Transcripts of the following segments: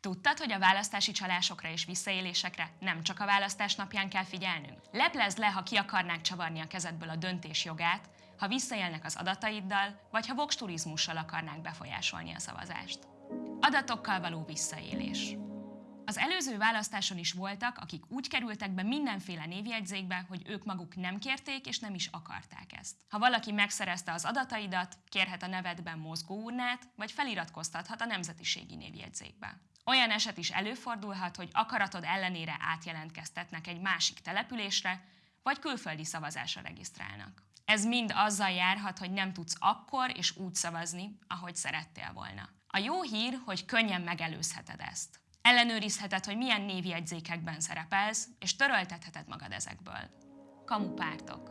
Tudtad, hogy a választási csalásokra és visszaélésekre nem csak a választás napján kell figyelnünk? Leplezd le, ha ki akarnák csavarni a kezedből a döntés jogát, ha visszaélnek az adataiddal, vagy ha vox turizmussal akarnák befolyásolni a szavazást. Adatokkal való visszaélés. Előző választáson is voltak, akik úgy kerültek be mindenféle névjegyzékbe, hogy ők maguk nem kérték és nem is akarták ezt. Ha valaki megszerezte az adataidat, kérhet a nevedben mozgóurnát, vagy feliratkoztathat a nemzetiségi névjegyzékbe. Olyan eset is előfordulhat, hogy akaratod ellenére átjelentkeztetnek egy másik településre, vagy külföldi szavazásra regisztrálnak. Ez mind azzal járhat, hogy nem tudsz akkor és úgy szavazni, ahogy szerettél volna. A jó hír, hogy könnyen megelőzheted ezt. Ellenőrizheted, hogy milyen névjegyzékekben szerepelsz, és töröltetheted magad ezekből. Kamupártok.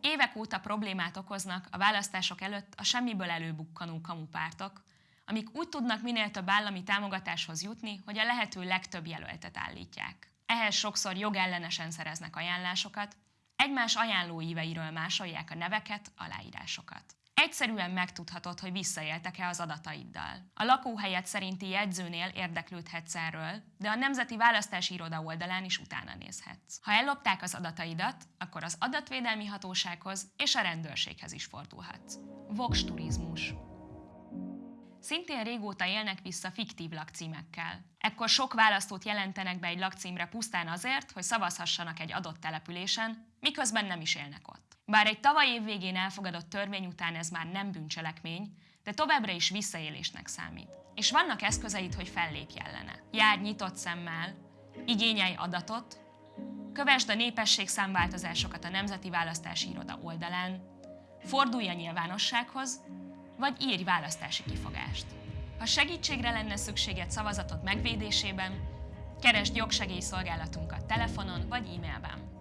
Évek óta problémát okoznak a választások előtt a semmiből előbukkanó kamupártok, amik úgy tudnak minél több állami támogatáshoz jutni, hogy a lehető legtöbb jelöltet állítják. Ehhez sokszor jogellenesen szereznek ajánlásokat, egymás ajánlóíveiről másolják a neveket, aláírásokat. Egyszerűen megtudhatod, hogy visszaéltek-e az adataiddal. A lakóhelyet szerinti jegyzőnél érdeklődhetsz erről, de a Nemzeti Választási Iroda oldalán is utána nézhetsz. Ha ellopták az adataidat, akkor az adatvédelmi hatósághoz és a rendőrséghez is fordulhatsz. Vox turizmus. Szintén régóta élnek vissza fiktív lakcímekkel. Ekkor sok választót jelentenek be egy lakcímre pusztán azért, hogy szavazhassanak egy adott településen, miközben nem is élnek ott. Bár egy tavaly év végén elfogadott törvény után ez már nem bűncselekmény, de továbbra is visszaélésnek számít. És vannak eszközeid, hogy fellépj ellene. Járj nyitott szemmel, igényelj adatot, kövesd a népesség számváltozásokat a Nemzeti Választási Iroda oldalán, fordulj a nyilvánossághoz, vagy írj választási kifogást. Ha segítségre lenne szükséged szavazatod megvédésében, keresd jogsegélyszolgálatunkat telefonon vagy e-mailben.